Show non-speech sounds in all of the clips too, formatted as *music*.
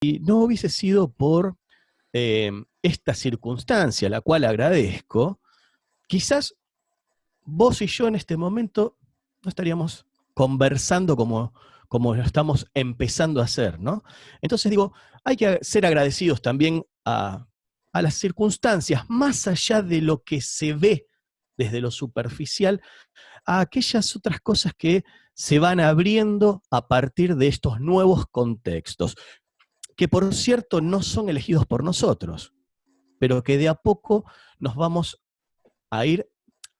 no hubiese sido por eh, esta circunstancia, la cual agradezco, quizás vos y yo en este momento no estaríamos conversando como, como lo estamos empezando a hacer, ¿no? Entonces digo, hay que ser agradecidos también a las circunstancias, más allá de lo que se ve desde lo superficial, a aquellas otras cosas que se van abriendo a partir de estos nuevos contextos, que por cierto no son elegidos por nosotros, pero que de a poco nos vamos a ir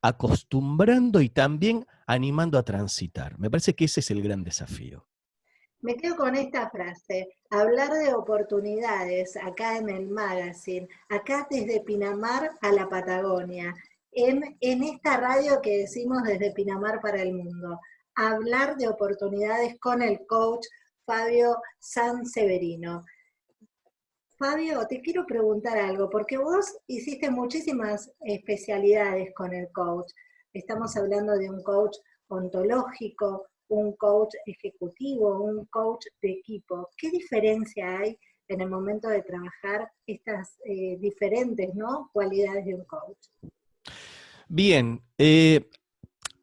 acostumbrando y también animando a transitar. Me parece que ese es el gran desafío. Me quedo con esta frase, hablar de oportunidades acá en el magazine, acá desde Pinamar a la Patagonia, en, en esta radio que decimos desde Pinamar para el mundo, hablar de oportunidades con el coach Fabio San Severino. Fabio, te quiero preguntar algo, porque vos hiciste muchísimas especialidades con el coach. Estamos hablando de un coach ontológico, un coach ejecutivo, un coach de equipo. ¿Qué diferencia hay en el momento de trabajar estas eh, diferentes ¿no? cualidades de un coach? Bien, eh,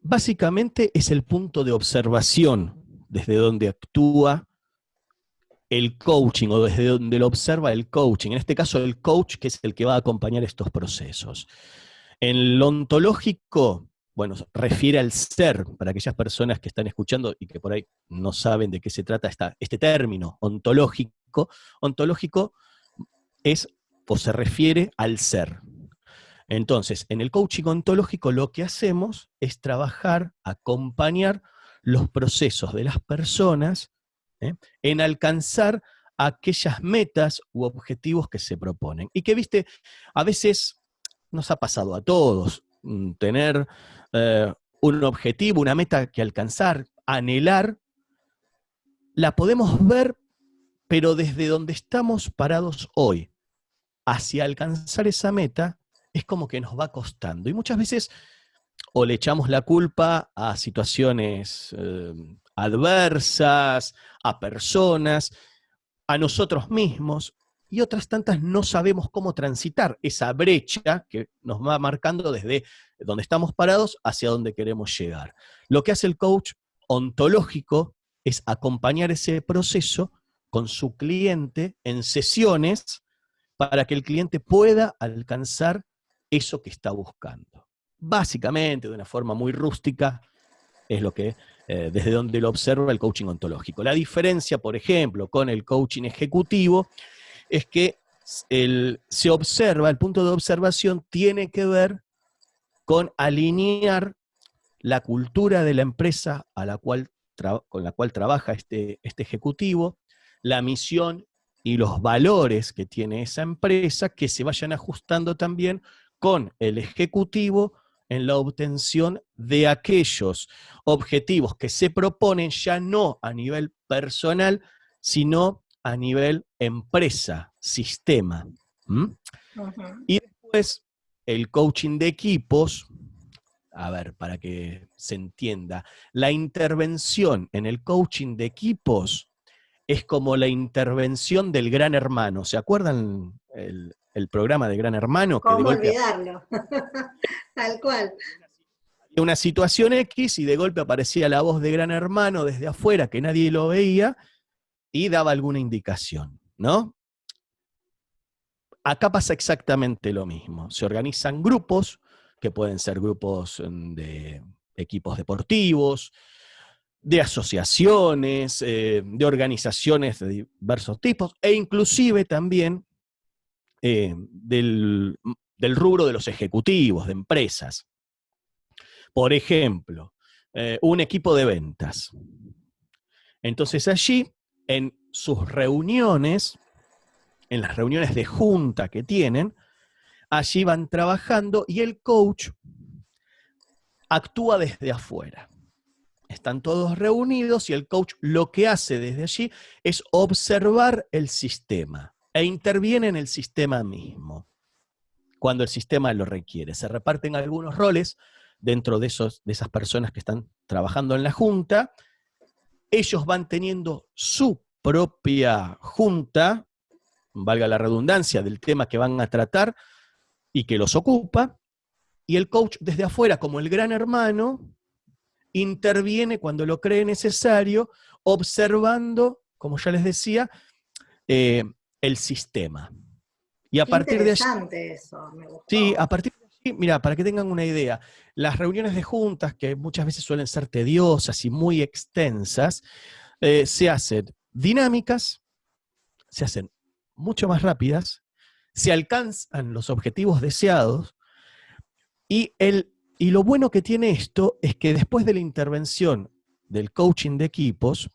básicamente es el punto de observación desde donde actúa el coaching o desde donde lo observa el coaching. En este caso, el coach que es el que va a acompañar estos procesos. En lo ontológico, bueno, refiere al ser, para aquellas personas que están escuchando y que por ahí no saben de qué se trata esta, este término ontológico, ontológico es o se refiere al ser. Entonces, en el coaching ontológico lo que hacemos es trabajar, acompañar los procesos de las personas ¿eh? en alcanzar aquellas metas u objetivos que se proponen. Y que, viste, a veces nos ha pasado a todos, mm, tener eh, un objetivo, una meta que alcanzar, anhelar, la podemos ver, pero desde donde estamos parados hoy, hacia alcanzar esa meta, es como que nos va costando. Y muchas veces o le echamos la culpa a situaciones eh, adversas, a personas, a nosotros mismos, y otras tantas no sabemos cómo transitar esa brecha que nos va marcando desde donde estamos parados hacia donde queremos llegar. Lo que hace el coach ontológico es acompañar ese proceso con su cliente en sesiones para que el cliente pueda alcanzar eso que está buscando. Básicamente, de una forma muy rústica, es lo que, eh, desde donde lo observa el coaching ontológico. La diferencia, por ejemplo, con el coaching ejecutivo es que se observa, el punto de observación tiene que ver con alinear la cultura de la empresa a la cual con la cual trabaja este, este ejecutivo, la misión y los valores que tiene esa empresa, que se vayan ajustando también con el ejecutivo en la obtención de aquellos objetivos que se proponen ya no a nivel personal, sino a nivel empresa, sistema. Y después el coaching de equipos, a ver, para que se entienda, la intervención en el coaching de equipos es como la intervención del gran hermano. ¿Se acuerdan el, programa de Gran Hermano? ¿Cómo olvidarlo? *laughs* Tal cual. Una situación X y de golpe aparecía la voz de Gran Hermano desde afuera que nadie lo veía y daba alguna indicación, ¿no? Acá pasa exactamente lo mismo. Se organizan grupos, que pueden ser grupos mm, de equipos deportivos, de asociaciones, eh, de organizaciones de diversos tipos, e inclusive también eh, del, del, rubro de los ejecutivos, de empresas. Por ejemplo, eh, un equipo de ventas. Entonces allí en sus reuniones, en las reuniones de junta que tienen, allí van trabajando y el coach actúa desde afuera. Están todos reunidos y el coach lo que hace desde allí es observar el sistema e interviene en el sistema mismo cuando el sistema lo requiere. Se reparten algunos roles dentro de, esos, de esas personas que están trabajando en la junta ellos van teniendo su propia junta valga la redundancia, del tema que van a tratar y que los ocupa, y el coach desde afuera, como el gran hermano, interviene cuando lo cree necesario, observando, como ya les decía, eh, el sistema. Y a partir de eso, me gustó. Sí, a partir de allí, mira, para que tengan una idea, las reuniones de juntas, que muchas veces suelen ser tediosas y muy extensas, eh, se hacen dinámicas, se hacen mucho más rápidas, se alcanzan los objetivos deseados y, el, y lo bueno que tiene esto es que después de la intervención del coaching de equipos,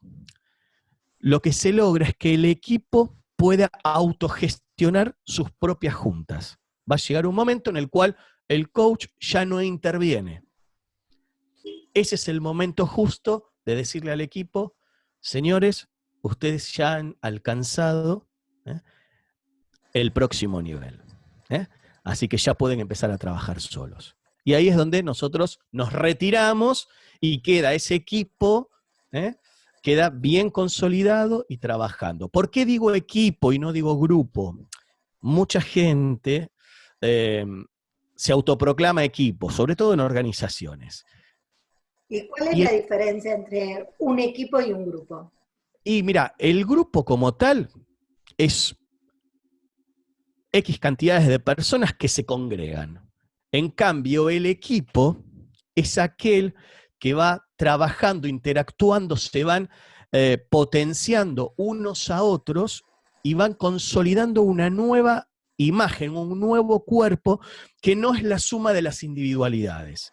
lo que se logra es que el equipo pueda autogestionar sus propias juntas. Va a llegar un momento en el cual el coach ya no interviene. Ese es el momento justo de decirle al equipo, señores, ustedes ya han alcanzado ¿eh? el próximo nivel. ¿eh? Así que ya pueden empezar a trabajar solos. Y ahí es donde nosotros nos retiramos y queda ese equipo, ¿eh? queda bien consolidado y trabajando. ¿Por qué digo equipo y no digo grupo? Mucha gente se autoproclama equipo, sobre todo en organizaciones. ¿Y cuál es la diferencia entre un equipo y un grupo? Y mira, el grupo como tal es X cantidades de personas que se congregan. En cambio, el equipo es aquel que va trabajando, interactuando, se van eh, potenciando unos a otros y van consolidando una nueva imagen, un nuevo cuerpo que no es la suma de las individualidades,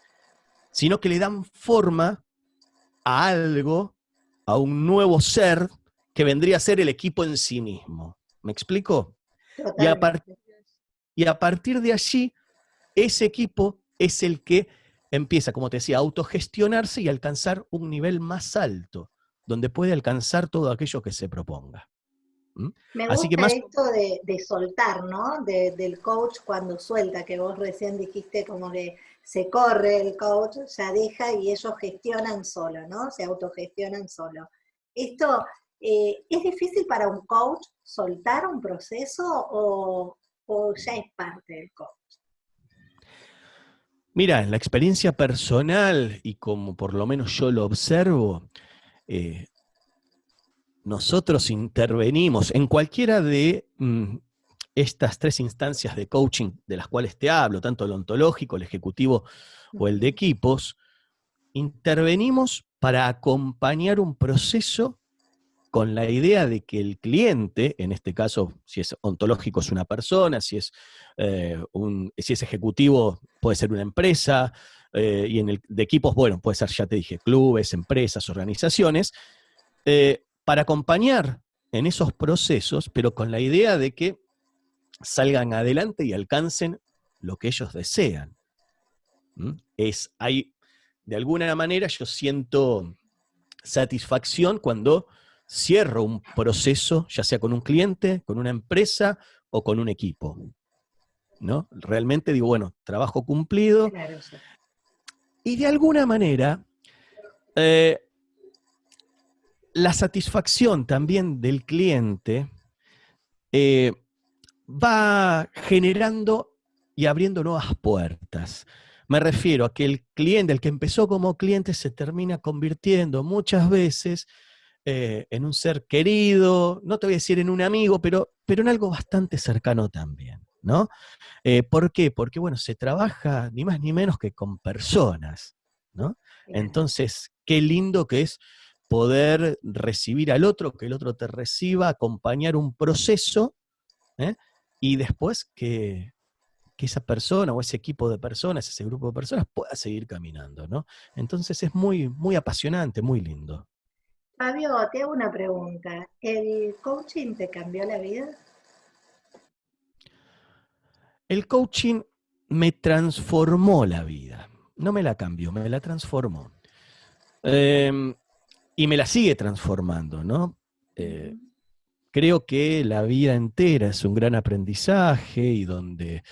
sino que le dan forma a algo, a un nuevo ser que vendría a ser el equipo en sí mismo. ¿Me explico? Y a, y a, partir de allí, ese equipo es el que empieza, como te decía, a autogestionarse y alcanzar un nivel más alto, donde puede alcanzar todo aquello que se proponga. Me gusta Así que más... esto de, soltar, ¿no? del coach cuando suelta, que vos recién dijiste como que se corre el coach, ya deja y ellos gestionan solo, ¿no? Se autogestionan solo. Esto, eh, ¿es difícil para un coach soltar un proceso o, ya es parte del coach? Mira, en la experiencia personal y como por lo menos yo lo observo, eh, nosotros intervenimos en cualquiera de mm, estas tres instancias de coaching de las cuales te hablo, tanto el ontológico, el ejecutivo o el de equipos, intervenimos para acompañar un proceso con la idea de que el cliente, en este caso, si es ontológico es una persona, si es, eh, un, si es ejecutivo puede ser una empresa, eh, y en el de equipos, bueno, puede ser, ya te dije, clubes, empresas, organizaciones, eh, para acompañar en esos procesos, pero con la idea de que salgan adelante y alcancen lo que ellos desean. Es, hay, de alguna manera yo siento satisfacción cuando cierro un proceso, ya sea con un cliente, con una empresa o con un equipo. ¿no? Realmente digo, bueno, trabajo cumplido. Y de alguna manera, eh, la satisfacción también del cliente eh, va generando y abriendo nuevas puertas. Me refiero a que el cliente, el que empezó como cliente, se termina convirtiendo muchas veces eh, en un ser querido, no te voy a decir en un amigo, pero, pero en algo bastante cercano también, ¿no? Eh, ¿Por qué? Porque, bueno, se trabaja ni más ni menos que con personas, ¿no? Entonces, qué lindo que es poder recibir al otro, que el otro te reciba, acompañar un proceso ¿eh? y después que, esa persona o ese equipo de personas, ese grupo de personas pueda seguir caminando, ¿no? Entonces es muy, muy apasionante, muy lindo. Fabio, te hago una pregunta. ¿El coaching te cambió la vida? El coaching me transformó la vida. No me la cambió, me la transformó. Eh, y me la sigue transformando, ¿no? Eh, creo que la vida entera es un gran aprendizaje y donde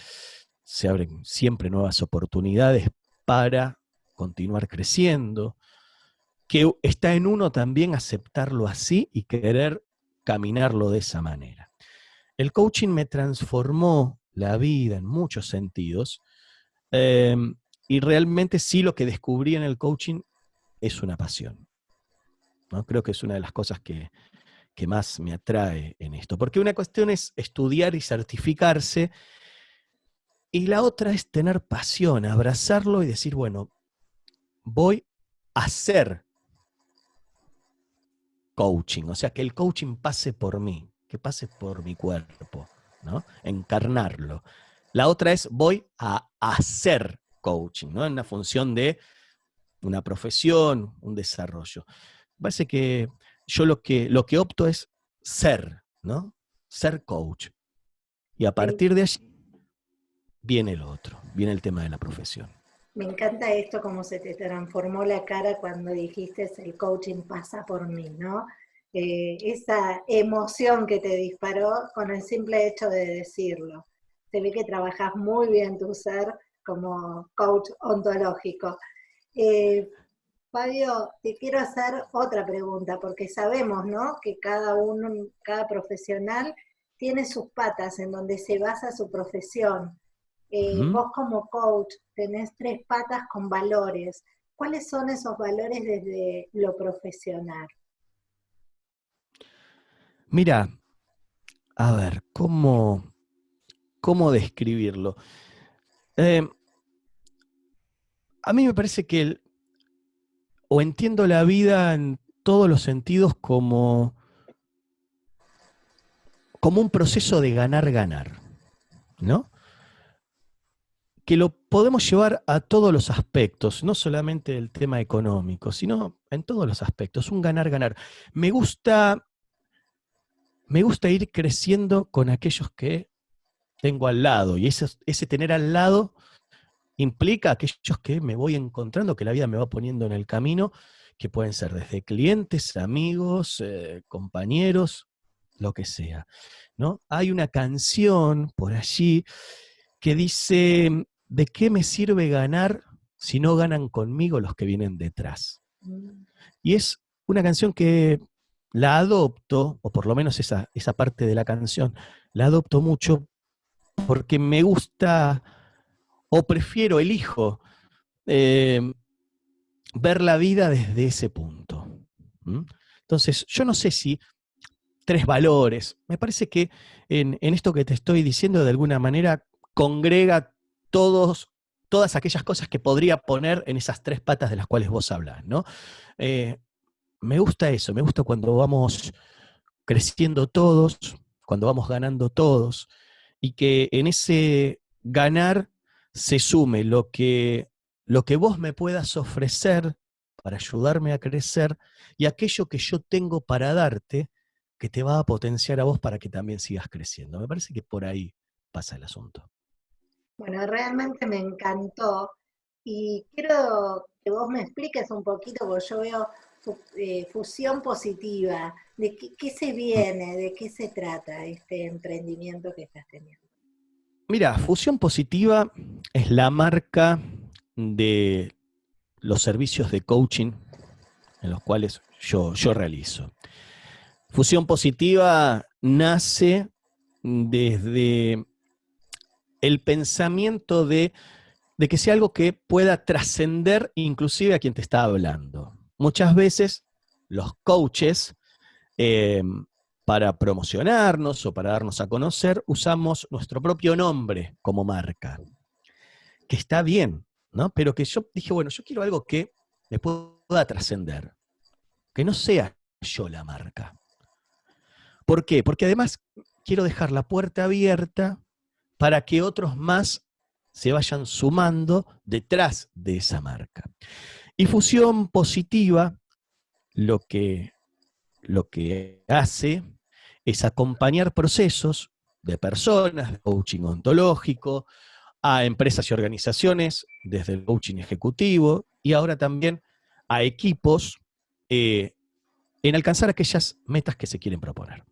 se abren siempre nuevas oportunidades para continuar creciendo, que está en uno también aceptarlo así y querer caminarlo de esa manera. el coaching me transformó la vida en muchos sentidos. Em, y realmente sí lo que descubrí en el coaching es una pasión. ¿no? Creo que es una de las cosas que, que más me atrae en esto. Porque una cuestión es estudiar y certificarse, y la otra es tener pasión, abrazarlo y decir, bueno, voy a hacer coaching, o sea, que el coaching pase por mí, que pase por mi cuerpo, ¿no? Encarnarlo. La otra es voy a hacer coaching, ¿no? En una función de una profesión, un desarrollo. Parece que yo lo que, lo que opto es ser, ¿no? Ser coach. Y a partir de allí viene el otro, viene el tema de la profesión. Me encanta esto, cómo se te transformó la cara cuando dijiste el coaching pasa por mí, ¿no? Eh, esa emoción que te disparó con el simple hecho de decirlo. Se ve que trabajas muy bien tu ser como coach ontológico. Eh, Fabio, te quiero hacer otra pregunta, porque sabemos, ¿no? Que cada uno, cada profesional tiene sus patas en donde se basa su profesión. Eh, vos como coach tenés tres patas con valores. ¿Cuáles son esos valores desde lo profesional? Mira, a ver, ¿cómo, cómo describirlo? Eh, a mí me parece que el, o entiendo la vida en todos los sentidos como, como un proceso de ganar-ganar, ¿no? Que lo podemos llevar a todos los aspectos, no solamente el tema económico, sino en todos los aspectos, un ganar-ganar. Me gusta, me gusta ir creciendo con aquellos que tengo al lado, y ese, tener al lado implica aquellos que me voy encontrando, que la vida me va poniendo en el camino, que pueden ser desde clientes, amigos, eh, compañeros, lo que sea. ¿no? Hay una canción por allí que dice, ¿de qué me sirve ganar si no ganan conmigo los que vienen detrás? Mm. Y es una canción que la adopto, o por lo menos esa, esa parte de la canción, la adopto mucho porque me gusta o prefiero, elijo eh, ver la vida desde ese punto. Entonces, yo no sé si tres valores, me parece que en, en, esto que te estoy diciendo de alguna manera congrega todos, todas aquellas cosas que podría poner en esas tres patas de las cuales vos hablas, ¿no? Eh, me gusta eso, me gusta cuando vamos creciendo todos, cuando vamos ganando todos, y que en ese ganar se sume lo que, lo que vos me puedas ofrecer para ayudarme a crecer y aquello que yo tengo para darte que te va a potenciar a vos para que también sigas creciendo. Me parece que por ahí pasa el asunto. Bueno, realmente me encantó y quiero que vos me expliques un poquito, porque yo veo eh, fusión positiva, de qué, se viene, de qué se trata este emprendimiento que estás teniendo. Mira, Fusión Positiva es la marca de los servicios de coaching en los cuales yo, yo realizo. Fusión Positiva nace desde el pensamiento de, que sea algo que pueda trascender inclusive a quien te está hablando. Muchas veces los coaches, eh, para promocionarnos o para darnos a conocer, usamos nuestro propio nombre como marca, que está bien, ¿no? Pero que yo dije, bueno, yo quiero algo que me pueda trascender, que no sea yo la marca. ¿Por qué? Porque además quiero dejar la puerta abierta para que otros más se vayan sumando detrás de esa marca. Y fusión positiva lo que, lo que hace es acompañar procesos de personas, de coaching ontológico, a empresas y organizaciones, desde el coaching ejecutivo, y ahora también a equipos eh, en alcanzar aquellas metas que se quieren proponer.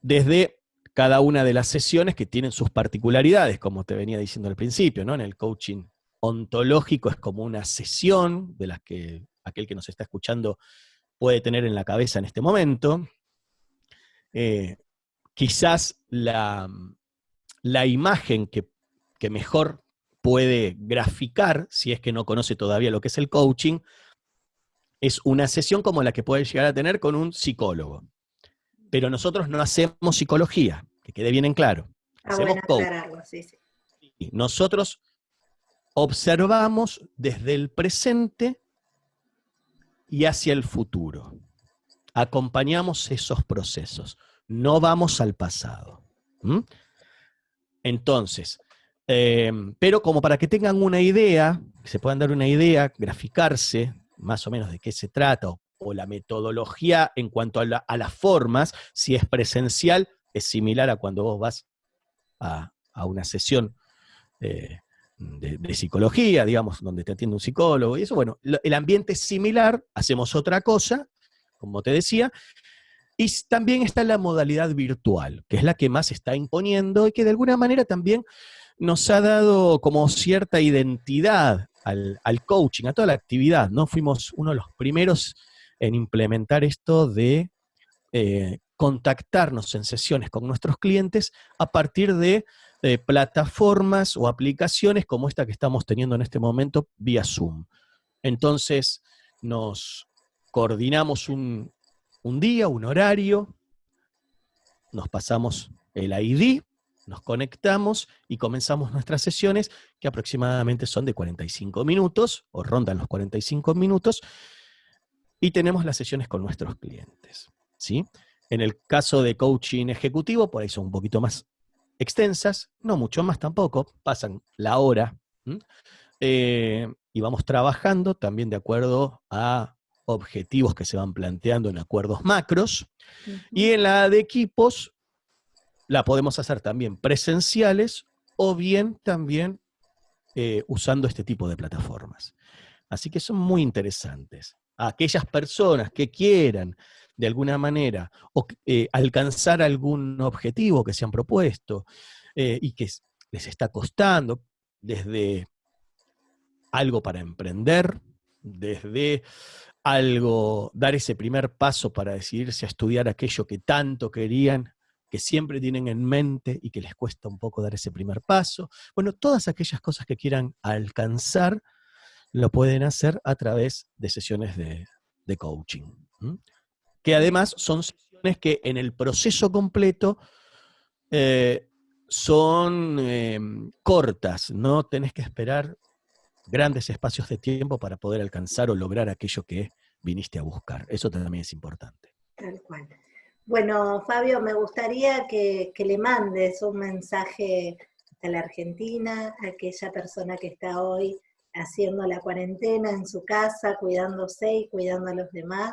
Desde cada una de las sesiones que tienen sus particularidades, como te venía diciendo al principio, ¿no? En el coaching ontológico es como una sesión de las que aquel que nos está escuchando puede tener en la cabeza en este momento. Eh, quizás la, la imagen que, que mejor puede graficar, si es que no conoce todavía lo que es el coaching, es una sesión como la que puede llegar a tener con un psicólogo. Pero nosotros no hacemos psicología, que quede bien en claro. Ah, hacemos coaching. Nosotros observamos desde el presente y hacia el futuro. Acompañamos esos procesos, no vamos al pasado. Entonces, em, pero como para que tengan una idea, que se puedan dar una idea, graficarse más o menos de qué se trata, o, la metodología en cuanto a, las formas, si es presencial, es similar a cuando vos vas a, una sesión eh, de, psicología, digamos, donde te atiende un psicólogo y eso, bueno, el ambiente es similar, hacemos otra cosa, como te decía, y también está la modalidad virtual, que es la que más está imponiendo y que de alguna manera también nos ha dado como cierta identidad al, coaching, a toda la actividad, ¿no? Fuimos uno de los primeros en implementar esto de eh, contactarnos en sesiones con nuestros clientes a partir de eh, plataformas o aplicaciones como esta que estamos teniendo en este momento vía Zoom. Entonces nos coordinamos un, día, un horario, nos pasamos el ID, nos conectamos y comenzamos nuestras sesiones, que aproximadamente son de 45 minutos, o rondan los 45 minutos, y tenemos las sesiones con nuestros clientes. ¿sí? En el caso de coaching ejecutivo, por ahí son un poquito más extensas, no mucho más tampoco, pasan la hora, eh, y vamos trabajando también de acuerdo a objetivos que se van planteando en acuerdos macros, y en la de equipos la podemos hacer también presenciales o bien también eh, usando este tipo de plataformas. Así que son muy interesantes. Aquellas personas que quieran de alguna manera, o eh, alcanzar algún objetivo que se han propuesto eh, y que les está costando, desde algo para emprender, desde algo, dar ese primer paso para decidirse a estudiar aquello que tanto querían, que siempre tienen en mente y que les cuesta un poco dar ese primer paso. Bueno, todas aquellas cosas que quieran alcanzar, lo pueden hacer a través de sesiones de, coaching que además son sesiones que en el proceso completo eh, son em, cortas, no tenés que esperar grandes espacios de tiempo para poder alcanzar o lograr aquello que viniste a buscar. Eso también es importante. Tal cual. Bueno, Fabio, me gustaría que, que le mandes un mensaje a la Argentina, a aquella persona que está hoy haciendo la cuarentena en su casa, cuidándose y cuidando a los demás,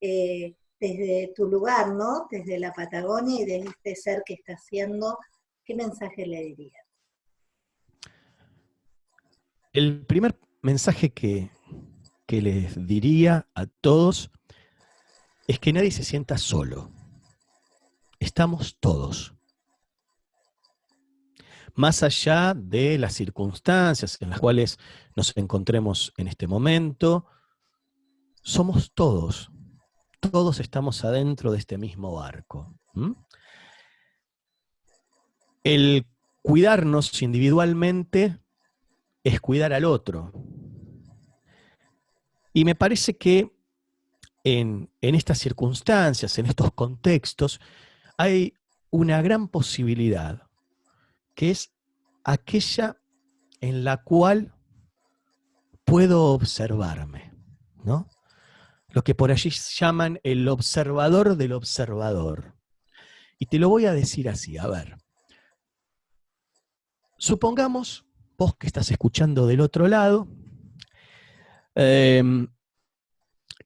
eh, desde tu lugar, ¿no? Desde la Patagonia y desde este ser que está haciendo, ¿qué mensaje le dirías? El primer mensaje que, que les diría a todos es que nadie se sienta solo. Estamos todos. Más allá de las circunstancias en las cuales nos encontremos en este momento, somos todos todos estamos adentro de este mismo barco. El cuidarnos individualmente es cuidar al otro. Y me parece que en, estas circunstancias, en estos contextos, hay una gran posibilidad, que es aquella en la cual puedo observarme, ¿no? lo que por allí llaman el observador del observador. Y te lo voy a decir así, a ver. Supongamos, vos que estás escuchando del otro lado, em,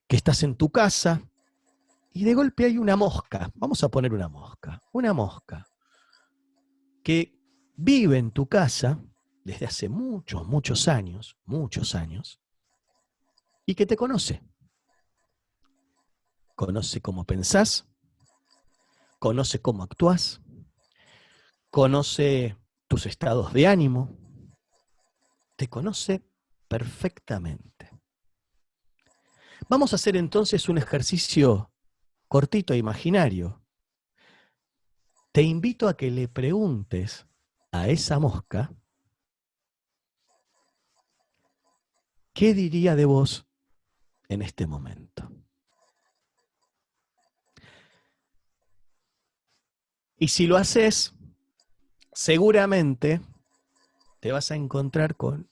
que estás en tu casa y de golpe hay una mosca, vamos a poner una mosca, una mosca que vive en tu casa desde hace muchos, muchos años, muchos años, y que te conoce conoce cómo pensás, conoce cómo actúas, conoce tus estados de ánimo, te conoce perfectamente. Vamos a hacer entonces un ejercicio cortito e imaginario. te invito a que le preguntes a esa mosca qué diría de vos en este momento. Y si lo haces, seguramente te vas a encontrar con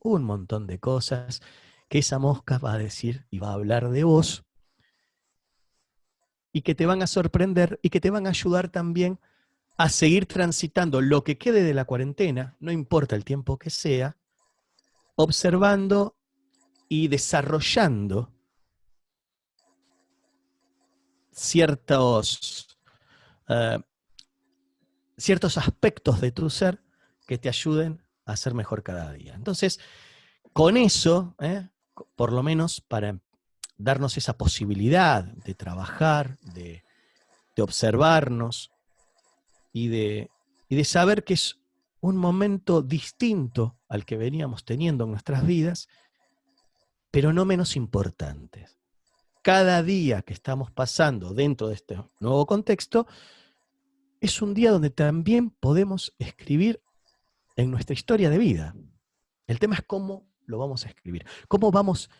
un montón de cosas que esa mosca va a decir y va a hablar de vos y que te van a sorprender y que te van a ayudar también a seguir transitando lo que quede de la cuarentena, no importa el tiempo que sea, observando y desarrollando ciertos, eh, ciertos aspectos de tu ser que te ayuden a ser mejor cada día. Entonces, con eso, eh, por lo menos para darnos esa posibilidad de trabajar, de, observarnos y de, y de saber que es un momento distinto al que veníamos teniendo en nuestras vidas, pero no menos importante. Cada día que estamos pasando dentro de este nuevo contexto es un día donde también podemos escribir en nuestra historia de vida. El tema es cómo lo vamos a escribir, cómo vamos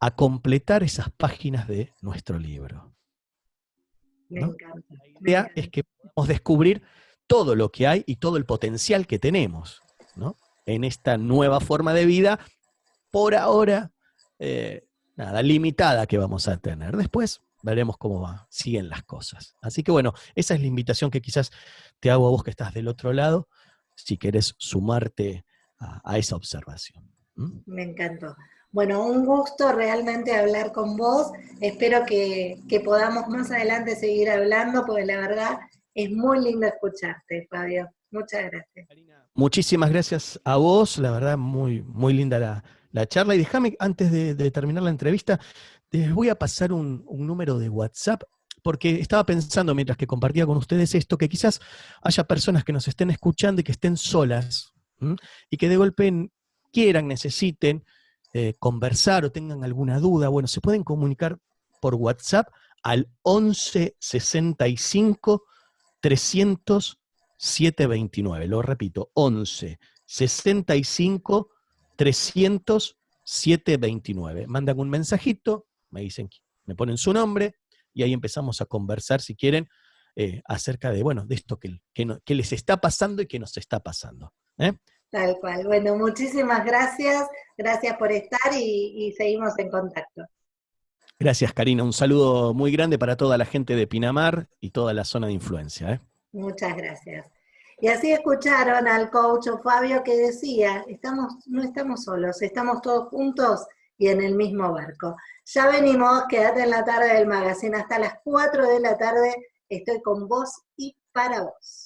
a completar esas páginas de nuestro libro. La idea es que podamos descubrir todo lo que hay y todo el potencial que tenemos en esta nueva forma de vida, por ahora, eh, nada, limitada que vamos a tener. Después veremos cómo va, siguen las cosas. Así que bueno, esa es la invitación que quizás te hago a vos que estás del otro lado, si querés sumarte a, esa observación. Me encantó. Bueno, un gusto realmente hablar con vos. Espero que, que podamos más adelante seguir hablando, porque la verdad es muy lindo escucharte, Fabio. Muchas gracias. Muchísimas gracias a vos, la verdad, muy, muy linda la, charla. Y déjame, antes de, terminar la entrevista, les voy a pasar un, número de WhatsApp, porque estaba pensando mientras que compartía con ustedes esto, que quizás haya personas que nos estén escuchando y que estén solas, y que de golpe quieran, necesiten eh, conversar o tengan alguna duda. Bueno, se pueden comunicar por WhatsApp al 11 65 300 729. Lo repito, 11 65 300 729. Mandan un mensajito, me dicen, me ponen su nombre y ahí empezamos a conversar, si quieren, eh, acerca de, bueno, de esto que, que, les está pasando y que nos está pasando. ¿eh? Tal cual. Bueno, muchísimas gracias. Gracias por estar y seguimos en contacto. Gracias, Karina. Un saludo muy grande para toda la gente de Pinamar y toda la zona de influencia. ¿eh? Muchas gracias. Y así escucharon al coach Fabio que decía, estamos, no estamos solos, estamos todos juntos y en el mismo barco. Ya venimos, quédate en la tarde del magazine hasta las 4 de la tarde, estoy con vos y para vos.